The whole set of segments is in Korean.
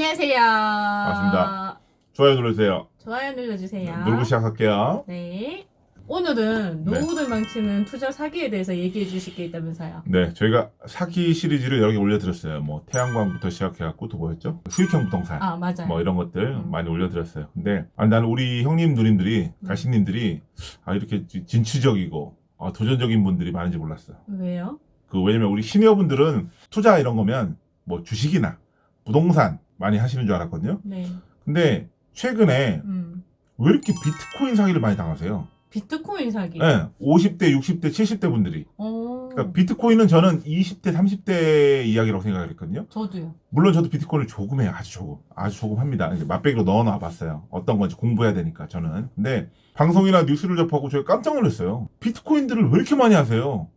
안녕하세요. 반갑습니다. 좋아요 눌러주세요. 좋아요 눌러주세요. 누르고 시작할게요. 네. 오늘은 네. 노후를 망치는 투자 사기에 대해서 얘기해 주실 게 있다면서요. 네, 저희가 사기 시리즈를 여러 개 올려드렸어요. 뭐 태양광부터 시작해갖고 또 뭐였죠? 수익형 부동산. 아, 맞아요. 뭐 이런 것들 음. 많이 올려드렸어요. 근데 아니, 나는 우리 형님 누님들이 음. 가시님들이 아 이렇게 지- 진취적이고 아, 도전적인 분들이 많은지 몰랐어. 왜요? 그 왜냐면 우리 시니어분들은 투자 이런 거면 뭐 주식이나 부동산 많이 하시는 줄 알았거든요. 네. 근데 최근에 음. 왜 이렇게 비트코인 사기를 많이 당하세요? 비트코인 사기. 네, 50대, 60대, 70대 분들이 어. 그러니까 비트코인은 저는 20대, 30대 이야기라고 생각을 했거든요. 저도요. 물론 저도 비트코인을 조금 해요. 아주 조금. 아주 조금 합니다. 이제 맛배기로 넣어놔 봤어요. 어떤 건지 공부해야 되니까, 저는. 근데 방송이나 뉴스를 접하고 제가 깜짝 놀랐어요. 비트코인들을 왜 이렇게 많이 하세요?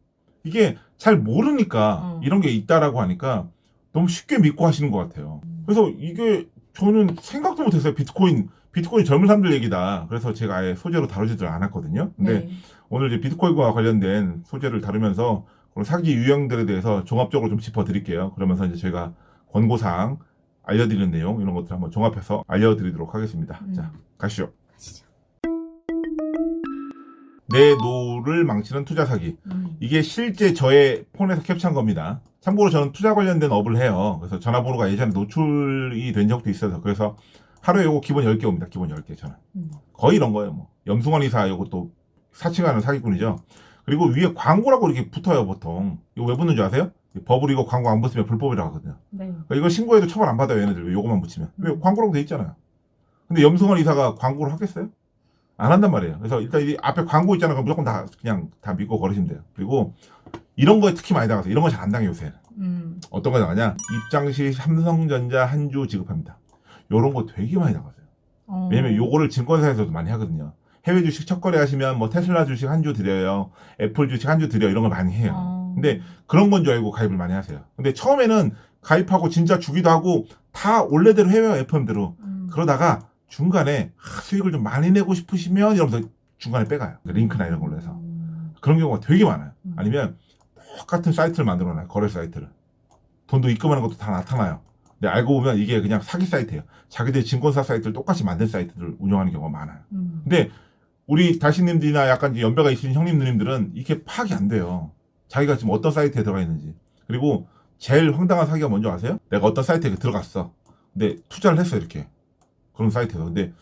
이게 잘 모르니까 음. 이런 게 있다라고 하니까 너무 쉽게 믿고 하시는 것 같아요. 그래서 이게 저는 생각도 못했어요. 비트코인. 비트코인 젊은 사람들 얘기다. 그래서 제가 아예 소재로 다루지를 않았거든요. 근데 네. 오늘 이제 비트코인과 관련된 소재를 다루면서 그런 사기 유형들에 대해서 종합적으로 좀 짚어드릴게요. 그러면서 이제 저희가 권고사항 알려드리는 내용 이런 것들 한번 종합해서 알려드리도록 하겠습니다. 음. 자, 가시죠. 가시죠. 내 노후를 망치는 투자 사기. 음. 이게 실제 저의 폰에서 캡처한 겁니다. 참고로 저는 투자 관련된 업을 해요. 그래서 전화번호가 예전에 노출이 된 적도 있어서 그래서 하루에 요거 기본 10개 옵니다. 기본 10개 저는. 음. 거의 이런 거예요. 뭐 염승환 이사 요것도 사칭하는 사기꾼이죠. 그리고 위에 광고라고 이렇게 붙어요 보통. 이거 왜 붙는 줄 아세요? 법으로 이거 광고 안 붙으면 불법이라고 하거든요. 네. 그러니까 이거 신고해도 처벌 안 받아요 얘네들 왜 요거만 붙이면. 왜 음. 광고라고 돼 있잖아요. 근데 염승환 이사가 광고를 하겠어요? 안 한단 말이에요. 그래서 일단 이 앞에 광고 있잖아요. 그럼 무조건 다 그냥 다 믿고 걸으시면 돼요. 그리고 이런 거에 특히 많이 당하세요. 이런 거 잘 안 당해요 요새. 음. 어떤 거 당하냐? 입장 시 삼성전자 한 주 지급합니다. 요런 거 되게 많이 당하세요. 어. 왜냐면 요거를 증권사에서도 많이 하거든요. 해외 주식 첫 거래 하시면 뭐 테슬라 주식 한 주 드려요. 애플 주식 한 주 드려요. 이런 걸 많이 해요. 어. 근데 그런 건 줄 알고 가입을 많이 하세요. 근데 처음에는 가입하고 진짜 주기도 하고 다 원래대로 해요. FM대로. 음. 그러다가 중간에 아, 수익을 좀 많이 내고 싶으시면 이러면서 중간에 빼가요. 그 링크나 이런 걸로 해서. 음. 그런 경우가 되게 많아요. 음. 아니면 똑같은 사이트를 만들어 놔요. 거래 사이트를. 돈도 입금하는 것도 다 나타나요. 근데 알고 보면 이게 그냥 사기 사이트예요. 자기들 증권사 사이트를 똑같이 만든 사이트를 운영하는 경우가 많아요. 음. 근데 우리 다시님들이나 약간 연배가 있으신 형님 누님들은 이게 파악이 안 돼요. 자기가 지금 어떤 사이트에 들어가 있는지. 그리고 제일 황당한 사기가 뭔지 아세요? 내가 어떤 사이트에 들어갔어. 근데 투자를 했어 이렇게. 그런 사이트에서. 근데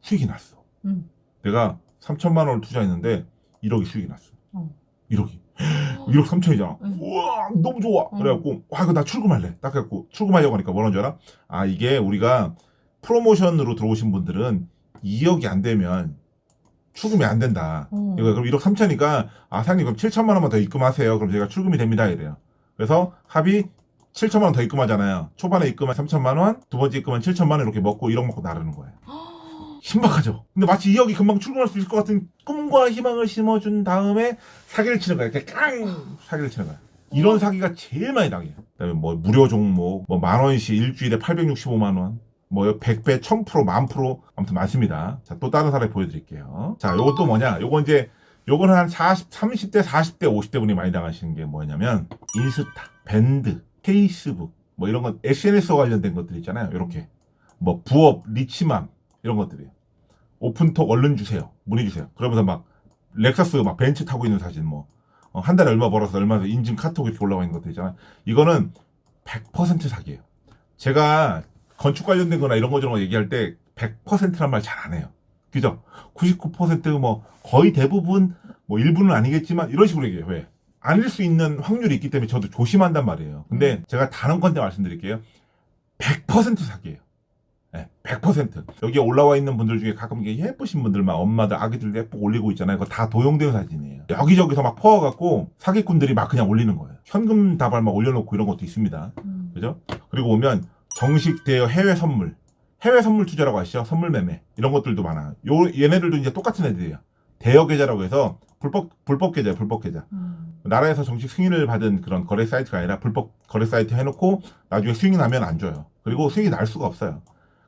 수익이 났어. 음. 내가 3천만 원을 투자했는데 1억이 수익이 났어. 어. 1억이. 1억 3천이잖아. 응. 우와 너무 좋아. 응. 그래갖고 와 이거 나 출금할래. 딱 해갖고 출금하려고 하니까 뭐라는 줄 알아? 아 이게 우리가 프로모션으로 들어오신 분들은 2억이 안 되면 출금이 안 된다. 어. 이거 그럼 1억 3천이니까 아 사장님 그럼 7천만 원만 더 입금하세요. 그럼 제가 출금이 됩니다 이래요. 그래서 합이 7천만 원 더 입금하잖아요. 초반에 입금한 3천만 원, 두 번째 입금한 7천만 원 이렇게 먹고 1억 먹고 나르는 거예요. 신박하죠. 근데 마치 2억이 금방 출금할 수 있을 것 같은 꿈과 희망을 심어준 다음에 사기를 치는 거야. 이렇게 깡 사기를 치는 거야. 이런 사기가 제일 많이 당해요. 그 다음에 뭐 무료 종목, 뭐 만 원씩 일주일에 865만 원, 뭐 100배, 1000%, 만 프로 아무튼 많습니다. 자, 또 다른 사례 보여드릴게요. 자, 요건 또 뭐냐? 요건 이제 요거는 한 40, 30대, 40대, 50대 분이 많이 당하시는 게 뭐냐면 인스타, 밴드, 페이스북 뭐 이런 건 SNS와 관련된 것들 있잖아요. 이렇게 뭐 부업, rich mom 이런 것들이에요. 오픈톡 얼른 주세요. 문의 주세요. 그러면서 막 렉서스 막 벤츠 타고 있는 사진 뭐 어, 한 달에 얼마 벌어서 얼마 인증 카톡 이렇게 올라와 있는 것들 있잖아요. 이거는 100% 사기예요. 제가 건축 관련된 거나 이런 거 저런 거 얘기할 때 100%란 말 잘 안 해요. 그죠? 99%뭐 거의 대부분 뭐 일부는 아니겠지만 이런 식으로 얘기해요. 왜? 아닐 수 있는 확률이 있기 때문에 저도 조심한단 말이에요. 근데 제가 단언 건데 말씀드릴게요. 100% 사기예요. 네, 100%. 여기에 올라와 있는 분들 중에 가끔 이게 예쁘신 분들만 엄마들 아기들 예쁘게 올리고 있잖아요. 그거 다 도용된 사진이에요. 여기저기서 막 퍼와갖고 사기꾼들이 막 그냥 올리는 거예요. 현금 다발 막 올려놓고 이런 것도 있습니다. 음. 그죠? 그리고 오면 정식 대여 해외 선물, 해외 선물 투자라고 하시죠? 선물 매매 이런 것들도 많아요. 요 얘네들도 이제 똑같은 애들이에요. 대여 계좌라고 해서 불법 불법 계좌, 불법 계좌. 음. 나라에서 정식 승인을 받은 그런 거래 사이트가 아니라 불법 거래 사이트 해놓고 나중에 나면 안 줘요. 그리고 수익이 날 수가 없어요.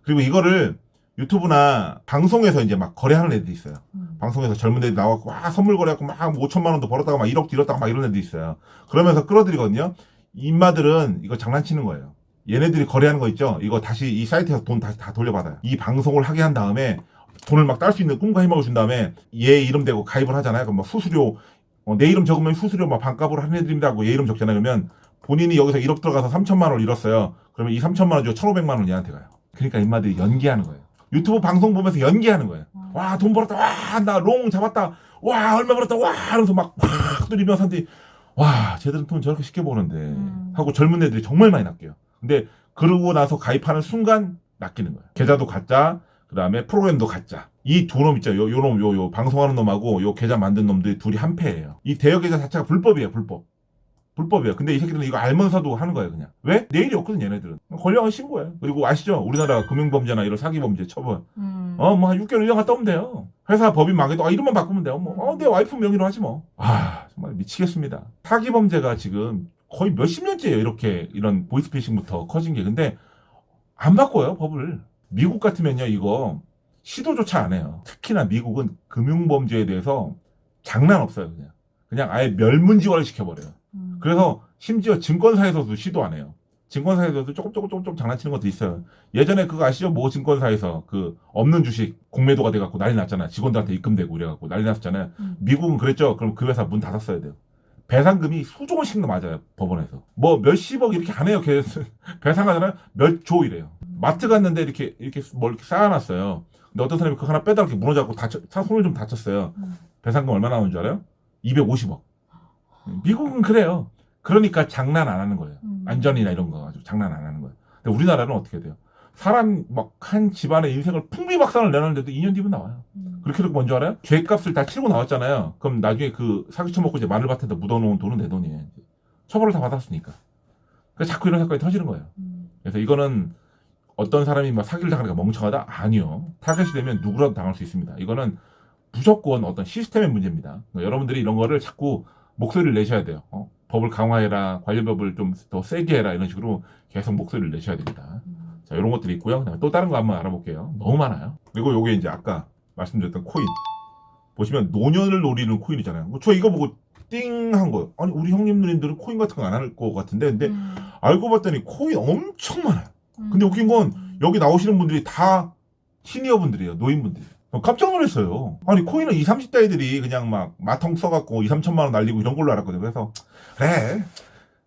그리고 이거를 유튜브나 방송에서 이제 막 거래하는 애들이 있어요. 음. 방송에서 젊은 애들이 나와갖고 와 선물 거래하고 막 5천만 원도 벌었다가 막 1억도 잃었다가 막 이런 애들이 있어요. 그러면서 끌어들이거든요. 인마들은 이거 장난치는 거예요. 얘네들이 거래하는 거 있죠? 이거 다시 이 사이트에서 돈 다시 다 돌려받아요. 이 방송을 하게 한 다음에 돈을 막 딸 수 있는 꿈과 희망을 준 다음에 얘 이름 대고 가입을 하잖아요. 그럼 막 수수료, 어, 내 이름 적으면 수수료 막 반값으로 할인해드립니다 하고 얘 이름 적잖아요. 그러면 본인이 여기서 1억 들어가서 3천만 원을 잃었어요. 그러면 이 3천만 원 주고 1,500만 원 얘한테 가요. 그러니까 인마들이 연기하는 거예요. 유튜브 방송 보면서 연기하는 거예요. 와, 돈 벌었다. 와, 나 long 잡았다. 와, 얼마 벌었다. 와, 하면서 막, 막 들이면서 사람들이, 와, 쟤들은 돈 저렇게 쉽게 버는데. 음. 하고 젊은 애들이 정말 많이 낚여요. 근데 그러고 나서 가입하는 순간 낚이는 거예요. 계좌도 가짜, 그 다음에 프로그램도 가짜. 이 두 놈 있죠. 요, 요 놈, 요, 요, 방송하는 놈하고 요 계좌 만든 놈들이 둘이 한 패예요. 이 대여 계좌 자체가 불법이에요, 불법. 불법이에요. 근데 이 새끼들은 이거 알면서도 하는 거예요, 그냥. 왜? 내일이 없거든, 얘네들은. 걸려면 신고해. 그리고 아시죠? 우리나라 금융범죄나 이런 사기범죄 처벌. 음. 어, 뭐, 한 6개월 1년 갔다 오면 돼요. 회사 법인 망해도, 아, 이름만 바꾸면 돼요. 뭐, 어, 내 와이프 명의로 하지 뭐. 아, 정말 미치겠습니다. 사기범죄가 지금 거의 몇십 년째예요. 이렇게, 이런 보이스피싱부터 커진 게. 근데, 안 바꿔요, 법을. 미국 같으면요, 이거, 시도조차 안 해요. 특히나 미국은 금융범죄에 대해서 장난 없어요, 그냥. 그냥 아예 멸문지화를 시켜버려요. 음. 그래서 심지어 증권사에서도 시도 안 해요. 증권사에서도 조금 조금 조금 좀 장난치는 것도 있어요. 예전에 그거 아시죠? 모 증권사에서 그 없는 주식 공매도가 돼갖고 난리 났잖아요. 직원들한테 입금되고 이래갖고 난리 났었잖아요. 음. 미국은 그랬죠. 그럼 그 회사 문 닫았어야 돼요. 배상금이 수조 원씩 맞아요. 법원에서. 뭐 몇십억 이렇게 안 해요. 걔 배상하잖아요. 몇 조 이래요. 마트 갔는데 이렇게 이렇게 뭘 이렇게 쌓아놨어요. 근데 어떤 사람이 그거 하나 빼다 이렇게 무너져갖고 다쳐, 사- 손을 좀 다쳤어요. 음. 배상금 얼마 나오는 줄 알아요? 250억. 미국은 그래요. 그러니까 장난 안 하는 거예요. 음. 안전이나 이런 거 가지고 장난 안 하는 거예요. 근데 우리나라는 어떻게 돼요? 사람 막 한 집안의 인생을 풍비박산을 내놨는데도 2년 뒤면 나와요. 음. 그렇게 되고 뭔지 알아요? 죄값을 다 치르고 나왔잖아요. 그럼 나중에 그 사기 쳐먹고 이제 마늘밭에다 묻어놓은 돈은 내 돈이에요. 처벌을 다 받았으니까. 그래서 자꾸 이런 사건이 터지는 거예요. 음. 그래서 이거는 어떤 사람이 막 사기를 당하니까 멍청하다? 아니요. 타겟이 되면 누구라도 당할 수 있습니다. 이거는 무조건 어떤 시스템의 문제입니다. 그러니까 여러분들이 이런 거를 자꾸 목소리를 내셔야 돼요. 어? 법을 강화해라, 관련법을 좀 더 세게 해라 이런 식으로 계속 목소리를 내셔야 됩니다. 음. 자, 이런 것들이 있고요. 또 다른 거 한번 알아볼게요. 너무 많아요. 그리고 요게 이제 아까 말씀드렸던 코인. 보시면 노년을 노리는 코인이잖아요. 저 이거 보고 띵 한 거예요. 아니 우리 형님 누님들은 코인 같은 거 안 할 것 같은데 근데 음. 알고 봤더니 코인 엄청 많아요. 음. 근데 웃긴 건 여기 나오시는 분들이 다 시니어 분들이에요. 노인분들이. 깜짝 놀랐어요. 아니, 코인은 20, 30대들이 그냥 막 마통 써갖고 2, 3천만 원 날리고 이런 걸로 알았거든요. 그래서, 그래.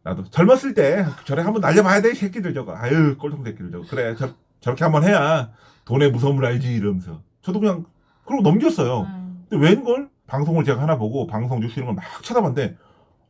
나도 젊었을 때 저래 한번 날려봐야 돼, 이 새끼들 저거. 아유, 꼴통 새끼들 저거. 그래, 저, 저렇게 한번 해야 돈의 무서움을 알지, 이러면서. 저도 그냥, 그러고 넘겼어요. 음. 근데 웬걸? 방송을 제가 하나 보고 방송 뉴스 이런 걸 막 찾아봤는데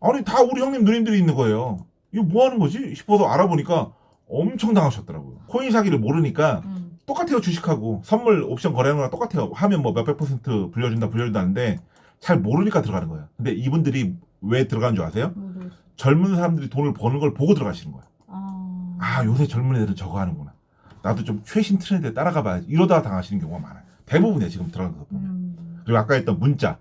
아니 다 우리 형님 누님들이 있는 거예요. 이거 뭐 하는 거지? 싶어서 알아보니까 엄청 당하셨더라고요. 코인 사기를 모르니까 음. 똑같아요 주식하고 선물 옵션 거래하는 거랑 똑같아요. 하면 뭐 몇백 퍼센트 불려준다 불려준다는데 잘 모르니까 들어가는 거예요. 근데 이분들이 왜 들어가는 줄 아세요? 모르겠어. 젊은 사람들이 돈을 버는 걸 보고 들어가시는 거예요. 아. 아 요새 젊은 애들은 저거 하는구나. 나도 좀 최신 트렌드에 따라가 봐야지. 이러다가 당하시는 경우가 많아요. 대부분이에요 지금 들어가는 거 보면. 음. 그리고 아까 했던 문자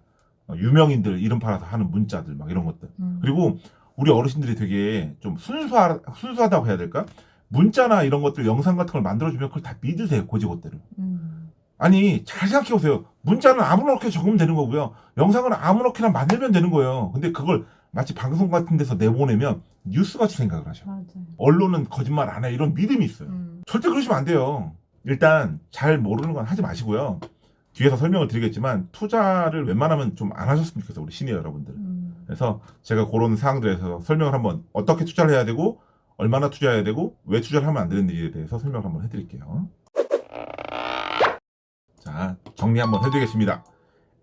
어, 유명인들 이름 팔아서 하는 문자들 막 이런 것들 음. 그리고 우리 어르신들이 되게 좀 순수하, 순수하다고 해야 될까 문자나 이런 것들 영상 같은 걸 만들어주면 그걸 다 믿으세요 고지고대로 음. 아니 잘 생각해보세요 문자는 아무렇게 적으면 되는 거고요 영상은 아무렇게나 만들면 되는 거예요 근데 그걸 마치 방송 같은 데서 내보내면 뉴스같이 생각을 하셔 맞아. 언론은 거짓말 안 해 이런 믿음이 있어요 음. 절대 그러시면 안 돼요. 일단 잘 모르는 건 하지 마시고요. 뒤에서 설명을 드리겠지만 투자를 웬만하면 좀 안 하셨으면 좋겠어요. 우리 시니어 여러분들. 음. 그래서 제가 그런 사항들에서 설명을 한번 어떻게 투자를 해야 되고 얼마나 투자해야 되고 왜 투자를 하면 안 되는지에 대해서 설명을 한번 해드릴게요. 자 정리 한번 해드리겠습니다.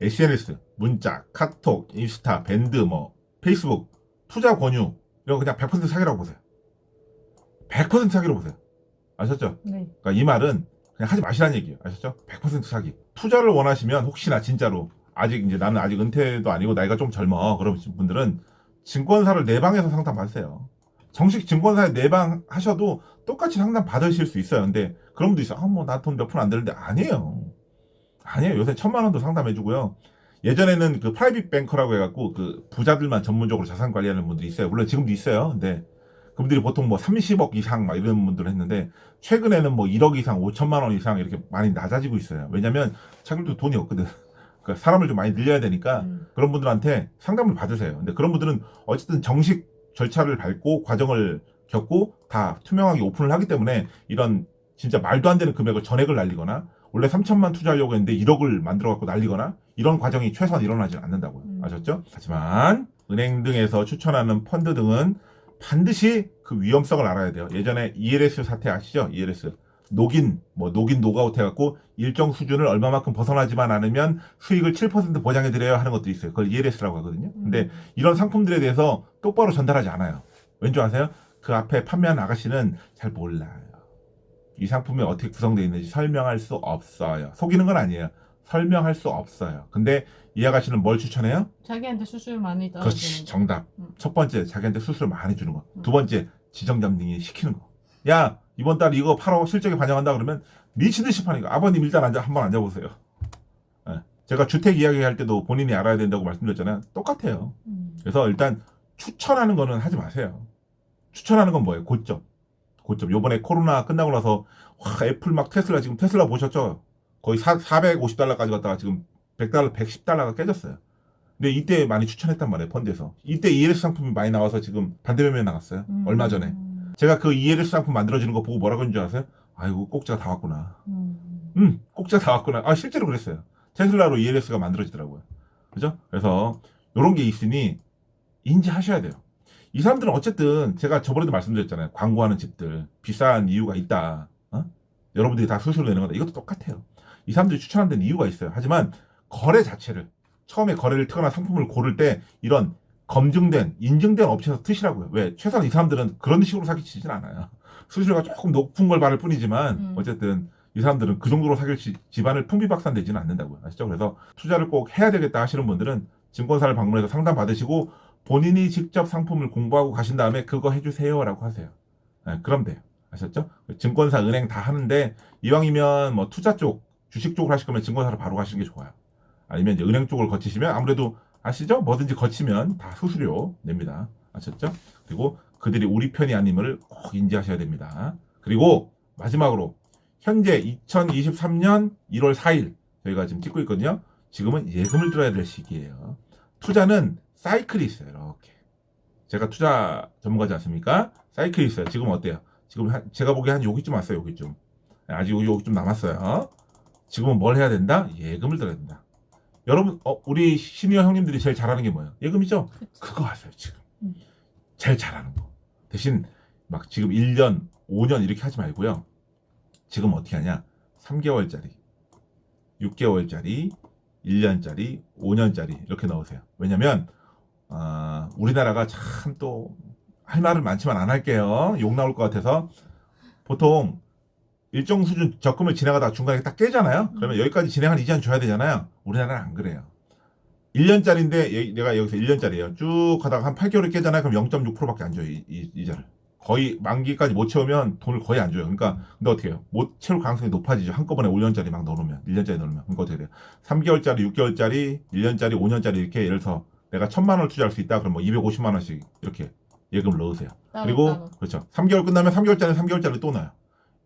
SNS, 문자, 카톡, 인스타, 밴드, 뭐 페이스북, 투자 권유 이런 거 그냥 100% 사기라고 보세요. 100% 사기로 보세요. 아셨죠? 네. 그러니까 이 말은 그냥 하지 마시라는 얘기예요. 아셨죠? 100% 사기. 투자를 원하시면 혹시나 진짜로 아직 이제 나는 아직 은퇴도 아니고 나이가 좀 젊어 그러신 분들은 증권사를 내방해서 상담 받으세요. 정식 증권사에 내방하셔도 똑같이 상담 받으실 수 있어요. 근데 그런 분도 있어. 아, 뭐, 나 돈 몇 푼안 되는데. 아니에요. 아니에요. 요새 천만 원도 상담해주고요. 예전에는 그 private banker라고 해갖고 그 부자들만 전문적으로 자산 관리하는 분들이 있어요. 물론 지금도 있어요. 근데 그분들이 보통 뭐 30억 이상 막 이런 분들을 했는데 최근에는 뭐 1억 이상, 5천만 원 이상 이렇게 많이 낮아지고 있어요. 왜냐면 자기들도 돈이 없거든. 그러니까 사람을 좀 많이 늘려야 되니까 음. 그런 분들한테 상담을 받으세요. 근데 그런 분들은 어쨌든 정식 절차를 밟고 과정을 겪고 다 투명하게 오픈을 하기 때문에 이런 진짜 말도 안 되는 금액을 전액을 날리거나 원래 3천만 투자하려고 했는데 1억을 만들어 갖고 날리거나 이런 과정이 최소한 일어나지 않는다고요. 음. 아셨죠? 하지만 은행 등에서 추천하는 펀드 등은 반드시 그 위험성을 알아야 돼요. 예전에 ELS 사태 아시죠? ELS. knock-in, 뭐, knock-in knock-out 해갖고 일정 수준을 얼마만큼 벗어나지만 않으면 수익을 7% 보장해드려야 하는 것도 있어요. 그걸 ELS라고 하거든요. 근데 이런 상품들에 대해서 똑바로 전달하지 않아요. 왠지 아세요? 그 앞에 판매하는 아가씨는 잘 몰라요. 이 상품이 어떻게 구성되어 있는지 설명할 수 없어요. 속이는 건 아니에요. 설명할 수 없어요. 근데 이 아가씨는 뭘 추천해요? 자기한테 수수료 많이 그렇지 떨어지는 거. 정답 음. 첫 번째 자기한테 수수료 많이 주는 음. 거 두 번째 지점장들이 시키는 거 야 이번 달 이거 팔아 실적에 반영한다 그러면 미친 듯이 파니까 아버님 일단 앉아 한번 앉아보세요. 예. 제가 주택 이야기할 때도 본인이 알아야 된다고 말씀드렸잖아요. 똑같아요. 음. 그래서 일단 추천하는 거는 하지 마세요. 추천하는 건 뭐예요? 고점. 고점. 요번에 코로나 끝나고 나서 와 애플 막 테슬라 지금 테슬라 보셨죠? 거의 4, 450달러까지 갔다가 지금 100달러 110달러가 깨졌어요. 근데 이때 많이 추천했단 말이에요 펀드에서. 이때 ELS 상품이 많이 나와서 지금 반대매매 나갔어요 음. 얼마 전에 제가 그 ELS 상품 만들어지는 거 보고 뭐라고 했는 줄 아세요? 아이고 꼭지가 다 왔구나. 음. 음 꼭지가 다 왔구나. 아 실제로 그랬어요. 테슬라로 ELS가 만들어지더라고요. 그죠? 그래서 이런 게 있으니 인지하셔야 돼요. 이 사람들은 어쨌든 제가 저번에도 말씀드렸잖아요. 광고하는 집들 비싼 이유가 있다. 어? 여러분들이 다 수수료 내는 거다. 이것도 똑같아요. 이 사람들이 추천하는 데는 이유가 있어요. 하지만 거래 자체를 처음에 거래를 트거나 상품을 고를 때 이런 검증된 인증된 업체에서 트시라고요 왜 최소한 이 사람들은 그런 식으로 사기치진 않아요 수수료가 조금 높은 걸 받을 뿐이지만 음. 어쨌든 이 사람들은 그 정도로 시- 집안을 풍비박산되지는 않는다고요 아시죠 그래서 투자를 꼭 해야 되겠다 하시는 분들은 증권사를 방문해서 상담 받으시고 본인이 직접 상품을 공부하고 가신 다음에 그거 해주세요 라고 하세요. 네, 그럼 돼요. 아셨죠? 증권사, 은행 다 하는데 이왕이면 뭐 투자 쪽, 주식 쪽을 하실 거면 증권사로 바로 가시는 게 좋아요. 아니면 이제 은행 쪽을 거치시면 아무래도 아시죠? 뭐든지 거치면 다 수수료 냅니다. 아셨죠? 그리고 그들이 우리 편이 아님을 꼭 인지하셔야 됩니다. 그리고 마지막으로 현재 2023년 1월 4일 저희가 지금 찍고 있거든요. 지금은 예금을 들어야 될 시기예요. 투자는 사이클이 있어요. 이렇게. 제가 투자 전문가지 않습니까? 사이클이 있어요. 지금 어때요? 지금 한- 제가 보기에 한 여기쯤 왔어요. 여기쯤. 아직 여기, 여기쯤 남았어요. 지금은 뭘 해야 된다? 예금을 들어야 된다. 여러분, 어, 우리 시니어 형님들이 제일 잘하는 게 뭐예요? 예금이죠? 그치. 그거 하세요, 지금. 음. 제일 잘하는 거. 대신 막 지금 1년, 5년 이렇게 하지 말고요. 지금 어떻게 하냐? 3개월짜리, 6개월짜리, 1년짜리, 5년짜리 이렇게 넣으세요. 왜냐면 아, 우리나라가 참 또 할 말을 많지만 안 할게요. 욕 나올 것 같아서 보통 일정 수준 적금을 지나가다가 중간에 딱 깨잖아요. 그러면 여기까지 진행한 이자는 줘야 되잖아요. 우리나라는 안 그래요. 1년짜리인데 내가 여기서 1년짜리예요. 쭉 가다가 한 8개월에 깨잖아요. 그럼 0.6%밖에 안 줘요. 이, 이, 이자를. 거의 만기까지 못 채우면 돈을 거의 안 줘요. 그러니까 근데 어떻게 해요? 못 채울 가능성이 높아지죠. 한꺼번에 5년짜리 막 넣어놓으면 1년짜리 넣으면 그러니까 어떻게 돼요? 3개월짜리, 6개월짜리, 1년짜리, 5년짜리 이렇게 예를 들어서 내가 1000만 원을 투자할 수 있다. 그럼 뭐 250만 원씩 이렇게 예금을 넣으세요. 따로, 그리고 따로. 그렇죠. 3개월 끝나면 3개월짜리 3개월짜리 또 나요.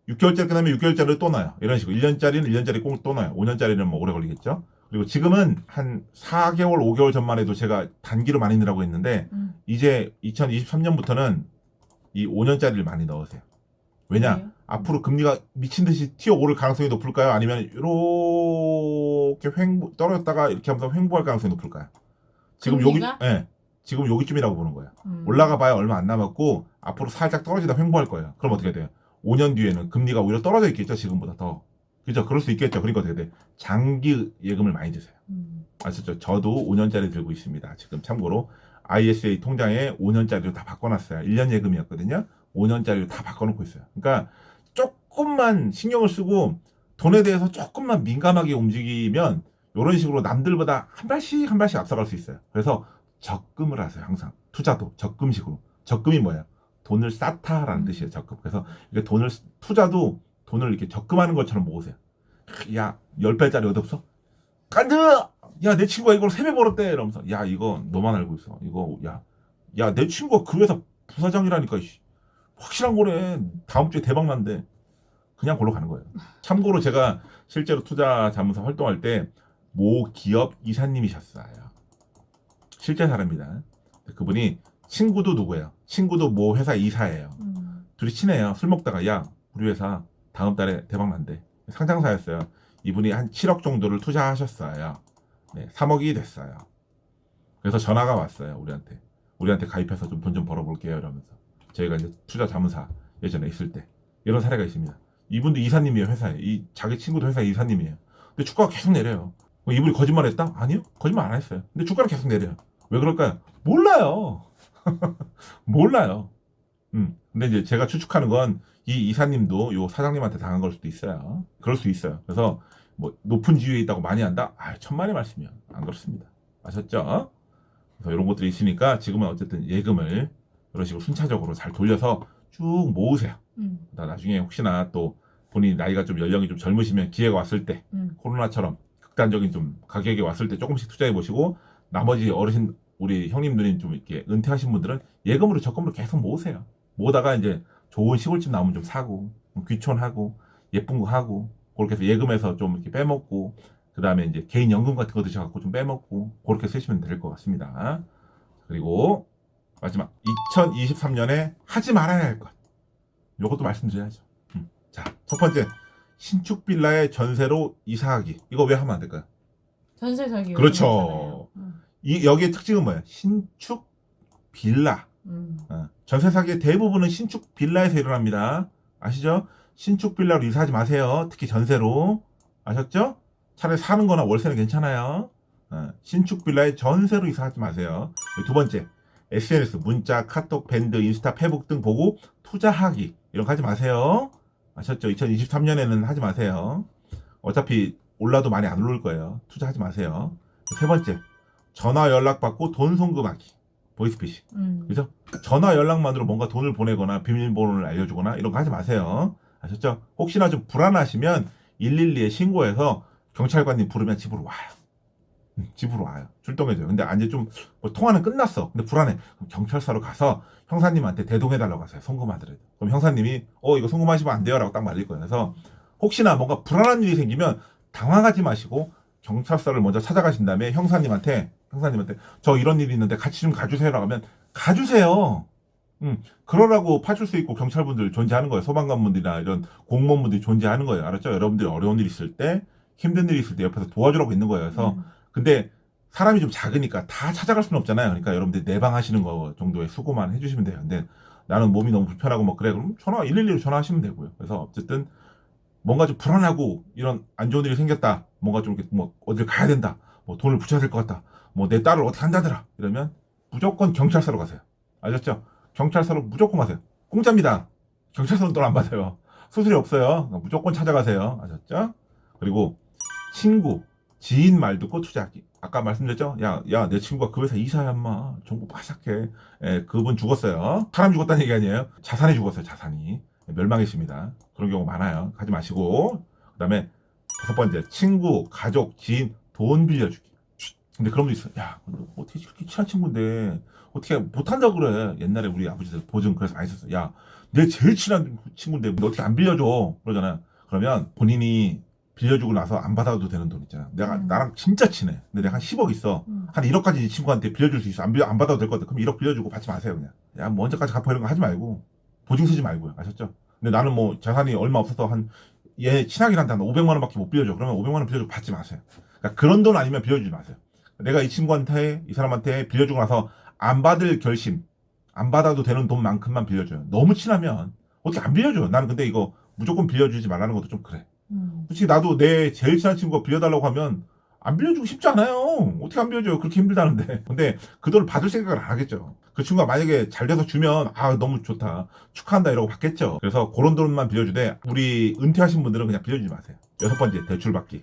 6개월짜리 끝나면 6개월짜리 또 나요. 이런 식으로 1년짜리는 1년짜리 꼭또 나요. 5년짜리는 뭐 오래 걸리겠죠. 그리고 지금은 한 4개월, 5개월 전만 해도 제가 단기로 많이 넣으라고 했는데 음. 이제 2023년부터는 이 5년짜리를 많이 넣으세요. 왜냐? 왜요? 앞으로 금리가 미친 듯이 튀어 오를 가능성이 높을까요? 아니면 이렇게 횡보 떨어졌다가 이렇게 하면서 횡보할 가능성이 높을까요? 지금 여기 금리가? 예. 지금 여기쯤이라고 보는 거예요. 음. 올라가 봐야 얼마 안 남았고 앞으로 살짝 떨어지다 횡보할 거예요. 그럼 어떻게 돼요? 5년 뒤에는 금리가 오히려 떨어져 있겠죠, 지금보다 더. 그죠? 그럴 수 있겠죠. 그러니까 어떻게 돼? 장기 예금을 많이 드세요. 음. 아셨죠? 저도 5년짜리 들고 있습니다. 지금 참고로 ISA 통장에 5년짜리로 다 바꿔놨어요. 1년 예금이었거든요. 5년짜리로 다 바꿔놓고 있어요. 그러니까 조금만 신경을 쓰고 돈에 대해서 조금만 민감하게 움직이면 이런 식으로 남들보다 한 발씩 한 발씩 앞서갈 수 있어요. 그래서 적금을 하세요. 항상 투자도 적금식으로. 적금이 뭐예요? 돈을 쌓다라는 음. 뜻이에요. 적금. 그래서 이게 돈을 투자도 돈을 이렇게 적금하는 것처럼 모으세요. 야, 10배짜리 얻었어? 간드! 야, 내 친구가 이걸 3배 벌었대! 이러면서. 야, 이거 너만 알고 있어. 이거, 야. 야, 내 친구가 그 회사 부사장이라니까, 이씨. 확실한 거래. 다음 주에 대박 난대. 그냥 골로 가는 거예요. 참고로 제가 실제로 투자 자문사 활동할 때, 모 기업 이사님이셨어요. 실제 사람입니다. 그분이 친구도 누구예요? 친구도 모 회사 이사예요. 음. 둘이 친해요. 술 먹다가 야 우리 회사 다음 달에 대박 난대. 상장사였어요. 이분이 한 7억 정도를 투자하셨어요. 네, 3억이 됐어요. 그래서 전화가 왔어요. 우리한테. 우리한테 가입해서 좀 돈좀 벌어볼게요. 이러면서. 저희가 이제 투자 자문사 예전에 있을 때 이런 사례가 있습니다. 이분도 이사님이에요. 회사에. 이 자기 친구도 회사 이사님이에요. 근데 주가가 계속 내려요. 뭐 이분이 거짓말했다? 아니요. 거짓말 안 했어요. 근데 주가를 계속 내려요. 왜 그럴까요? 몰라요. 몰라요. 음. 근데 이제 제가 추측하는 건 이 이사님도 요 사장님한테 당한 걸 수도 있어요. 그럴 수 있어요. 그래서 뭐 높은 지위에 있다고 많이 한다? 아, 천만의 말씀이요. 안 그렇습니다. 아셨죠? 그래서 이런 것들이 있으니까 지금은 어쨌든 예금을 이런 식으로 순차적으로 잘 돌려서 쭉 모으세요. 음. 나- 나중에 혹시나 또 본인이 나이가 좀 연령이 좀 젊으시면 기회가 왔을 때 음. 코로나처럼 극단적인 좀 가격이 왔을 때 조금씩 투자해 보시고 나머지 어르신 우리 형님 누님 좀 이렇게 은퇴하신 분들은 예금으로 적금으로 계속 모으세요. 모으다가 이제 좋은 시골집 나오면 좀 사고 좀 귀촌하고 예쁜 거 하고 그렇게 해서 예금에서 좀 이렇게 빼먹고 그 다음에 이제 개인 연금 같은 거 드셔갖고 좀 빼먹고 그렇게 쓰시면 될 것 같습니다. 그리고 마지막 2023년에 하지 말아야 할 것. 요것도 말씀드려야죠. 음. 자, 첫 번째 신축 빌라의 전세로 이사하기. 이거 왜 하면 안 될까요? 전세 사기. 그렇죠. 음. 이 여기의 특징은 뭐예요? 신축 빌라. 음. 어, 전세 사기의 대부분은 신축 빌라에서 일어납니다. 아시죠? 신축 빌라로 이사하지 마세요. 특히 전세로. 아셨죠? 차라리 사는 거나 월세는 괜찮아요. 어, 신축 빌라에 전세로 이사하지 마세요. 두 번째, SNS, 문자, 카톡, 밴드, 인스타, 페북 등 보고 투자하기. 이런 거 하지 마세요. 아셨죠? 2023년에는 하지 마세요. 어차피 올라도 많이 안 오를 거예요. 투자하지 마세요. 세 번째, 전화 연락 받고 돈 송금하기. 보이스피싱. 음. 그죠? 전화 연락만으로 뭔가 돈을 보내거나 비밀번호를 알려주거나 이런 거 하지 마세요. 아셨죠? 혹시나 좀 불안하시면 112에 신고해서 경찰관님 부르면 집으로 와요. 음, 집으로 와요. 출동해줘요. 근데 이제 좀 뭐 통화는 끝났어. 근데 불안해. 그럼 경찰서로 가서 형사님한테 대동해달라고 하세요. 송금하더라도. 그럼 형사님이 어 이거 송금하시면 안 돼요 라고 딱 말릴 거예요. 그래서 혹시나 뭔가 불안한 일이 생기면 당황하지 마시고 경찰서를 먼저 찾아가신 다음에 형사님한테 형사님한테 저 이런 일이 있는데 같이 좀 가주세요 라고 하면 가주세요. 음, 그러라고 파출 수 있고 경찰분들 존재하는 거예요. 소방관분들이나 이런 공무원분들이 존재하는 거예요. 알았죠? 여러분들이 어려운 일 있을 때, 힘든 일이 있을 때 옆에서 도와주라고 있는 거예요. 그래서, 음. 근데 사람이 좀 작으니까 다 찾아갈 수는 없잖아요. 그러니까 여러분들 내방 하시는 거 정도의 수고만 해주시면 돼요. 근데 나는 몸이 너무 불편하고 뭐 그래. 그럼 전화, 112로 전화하시면 되고요. 그래서 어쨌든 뭔가 좀 불안하고 이런 안 좋은 일이 생겼다. 뭔가 좀 이렇게 뭐 어딜 가야 된다. 뭐 돈을 붙여야 될 것 같다. 뭐 내 딸을 어떻게 한다더라. 이러면 무조건 경찰서로 가세요. 아셨죠? 경찰서로 무조건 가세요. 공짜입니다. 경찰서는 돈 안 받아요. 수수료 없어요. 그러니까 무조건 찾아가세요. 아셨죠? 그리고 친구, 지인 말 듣고 투자하기. 아까 말씀드렸죠? 야, 야, 내 친구가 그 회사 이사야, 인마. 정보 바삭해. 예, 그분 죽었어요. 사람 죽었다는 얘기 아니에요. 자산이 죽었어요, 자산이. 멸망했습니다. 그런 경우 많아요. 가지 마시고. 그 다음에 다섯 번째, 친구, 가족, 지인, 돈 빌려주기. 근데 그런 분도 있어. 야, 너 어떻게 이렇게 친한 친구인데, 어떻게 못한다고 그래. 옛날에 우리 아버지들 보증 그래서 많이 썼어. 야, 내 제일 친한 친구인데 너 어떻게 안 빌려줘? 그러잖아요. 그러면 본인이 빌려주고 나서 안 받아도 되는 돈 있잖아. 내가, 음. 나랑 진짜 친해. 근데 내가 한 10억 있어. 음. 한 1억까지 이 친구한테 빌려줄 수 있어. 안, 빌려, 안 받아도 될 것 같아. 그럼 1억 빌려주고 받지 마세요, 그냥. 야, 뭐 언제까지 갚아 이런 거 하지 말고. 보증 쓰지 말고요. 아셨죠? 근데 나는 뭐 자산이 얼마 없어서 한, 얘 친하긴 한데 한 500만 원밖에 못 빌려줘. 그러면 500만 원 빌려주고 받지 마세요. 그러니까 그런 돈 아니면 빌려주지 마세요. 내가 이 친구한테, 이 사람한테 빌려주고 나서 안 받을 결심, 안 받아도 되는 돈만큼만 빌려줘요. 너무 친하면 어떻게 안 빌려줘요. 나는 근데 이거 무조건 빌려주지 말라는 것도 좀 그래. 음. 솔직히 나도 내 제일 친한 친구가 빌려달라고 하면 안 빌려주고 싶지 않아요. 어떻게 안 빌려줘요? 그렇게 힘들다는데. 근데 그 돈을 받을 생각을 안 하겠죠. 그 친구가 만약에 잘 돼서 주면 아 너무 좋다. 축하한다 이러고 받겠죠. 그래서 그런 돈만 빌려주되 우리 은퇴하신 분들은 그냥 빌려주지 마세요. 여섯 번째 대출 받기.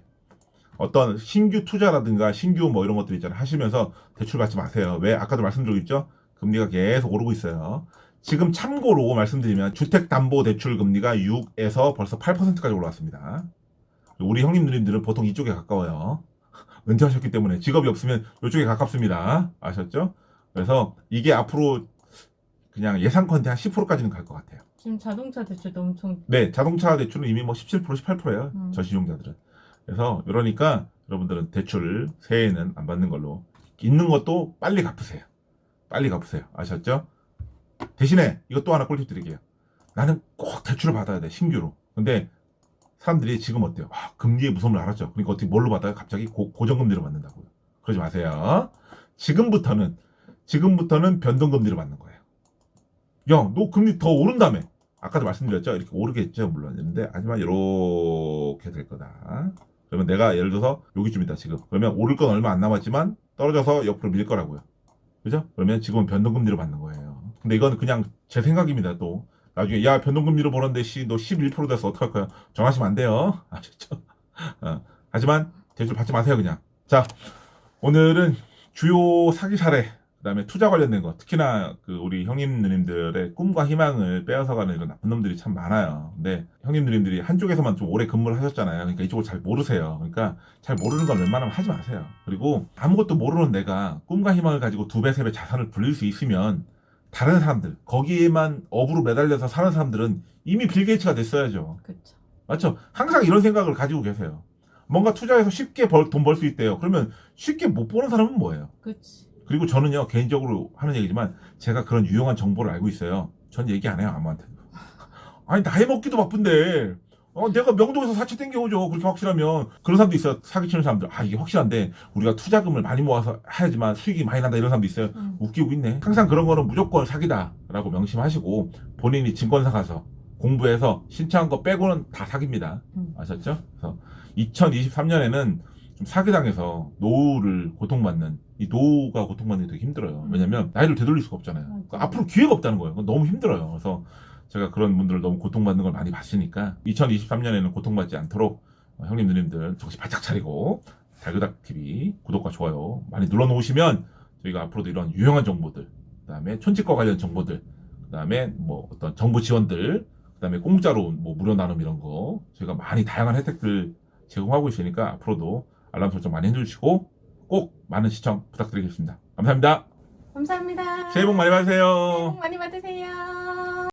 어떤 신규 투자라든가 신규 뭐 이런 것들 있잖아요. 하시면서 대출 받지 마세요. 왜? 아까도 말씀드렸죠? 금리가 계속 오르고 있어요. 지금 참고로 말씀드리면 주택담보대출 금리가 6에서 벌써 8%까지 올라왔습니다. 우리 형님 누님들은 보통 이쪽에 가까워요. 은퇴하셨기 때문에 직업이 없으면 이쪽에 가깝습니다. 아셨죠? 그래서 이게 앞으로 그냥 예상컨대 한 10%까지는 갈 것 같아요. 지금 자동차 대출도 엄청 네, 자동차 대출은 이미 뭐 17%, 18%예요. 음. 저신용자들은. 그래서 이러니까 여러분들은 대출을 새해에는 안 받는 걸로 있는 것도 빨리 갚으세요. 빨리 갚으세요. 아셨죠? 대신에 이것 또 하나 꿀팁 드릴게요. 나는 꼭 대출을 받아야 돼 신규로. 근데 사람들이 지금 어때요? 아, 금리의 무서움을 알았죠. 그러니까 어떻게 뭘로 받아요? 갑자기 고, 고정금리로 받는다고요. 그러지 마세요. 지금부터는 지금부터는 변동금리로 받는 거예요. 야, 너 금리 더 오른다며. 아까도 말씀드렸죠. 이렇게 오르겠죠. 물론. 근데 하지만 이렇게 될 거다. 그러면 내가 예를 들어서 여기쯤이다 지금. 그러면 오를 건 얼마 안 남았지만 떨어져서 옆으로 밀 거라고요. 그죠? 그러면 지금은 변동금리로 받는 거예요. 근데 이건 그냥 제 생각입니다. 또 나중에 야 변동금리로 보는데 씨너 11% 됐어 어떡할 거야? 전화하시면 안 돼요. 아시죠? 어, 하지만 대출 받지 마세요 그냥. 자 오늘은 주요 사기 사례 그다음에 투자 관련된 거 특히나 그 우리 형님 누님들의 꿈과 희망을 빼앗아가는 이런 나쁜 놈들이 참 많아요. 근데 형님 누님들이 한쪽에서만 좀 오래 근무를 하셨잖아요. 그러니까 이쪽을 잘 모르세요. 그러니까 잘 모르는 건 웬만하면 하지 마세요. 그리고 아무것도 모르는 내가 꿈과 희망을 가지고 두 배, 세 배 자산을 불릴 수 있으면 다른 사람들 거기에만 업으로 매달려서 사는 사람들은 이미 빌 게이츠가 됐어야죠. 그렇죠. 맞죠? 항상 이런 생각을 가지고 계세요. 뭔가 투자해서 쉽게 돈 벌 수 있대요. 그러면 쉽게 못 버는 사람은 뭐예요? 그렇지. 그리고 저는요 개인적으로 하는 얘기지만 제가 그런 유용한 정보를 알고 있어요. 전 얘기 안 해요 아무한테도. 아니 나이 먹기도 바쁜데 어, 내가 명동에서 사채 땡겨오죠. 그렇게 확실하면 그런 사람도 있어요. 사기치는 사람들. 아 이게 확실한데 우리가 투자금을 많이 모아서 해야지만 수익이 많이 난다 이런 사람도 있어요. 음. 웃기고 있네. 항상 그런 거는 무조건 사기다 라고 명심하시고 본인이 증권사 가서 공부해서 신청한 거 빼고는 다 사기입니다. 음. 아셨죠? 그래서 2023년에는 좀 사기당해서 노후를 고통받는 이 노후가 고통받는 게 되게 힘들어요. 음. 왜냐면 나이를 되돌릴 수가 없잖아요. 그러니까 앞으로 기회가 없다는 거예요. 너무 힘들어요. 그래서 제가 그런 분들을 너무 고통받는 걸 많이 봤으니까 2023년에는 고통받지 않도록 어, 형님 누님들 정신 바짝 차리고 달그닥 TV 구독과 좋아요 많이 눌러 놓으시면 저희가 앞으로도 이런 유용한 정보들 그 다음에 촌집과 관련 정보들 그 다음에 뭐 어떤 정보 지원들 그 다음에 공짜로 뭐 무료 나눔 이런 거 저희가 많이 다양한 혜택들 제공하고 있으니까 앞으로도 알람 설정 많이 해주시고 꼭 많은 시청 부탁드리겠습니다. 감사합니다. 감사합니다. 새해 복 많이 받으세요. 새해 복 많이 받으세요.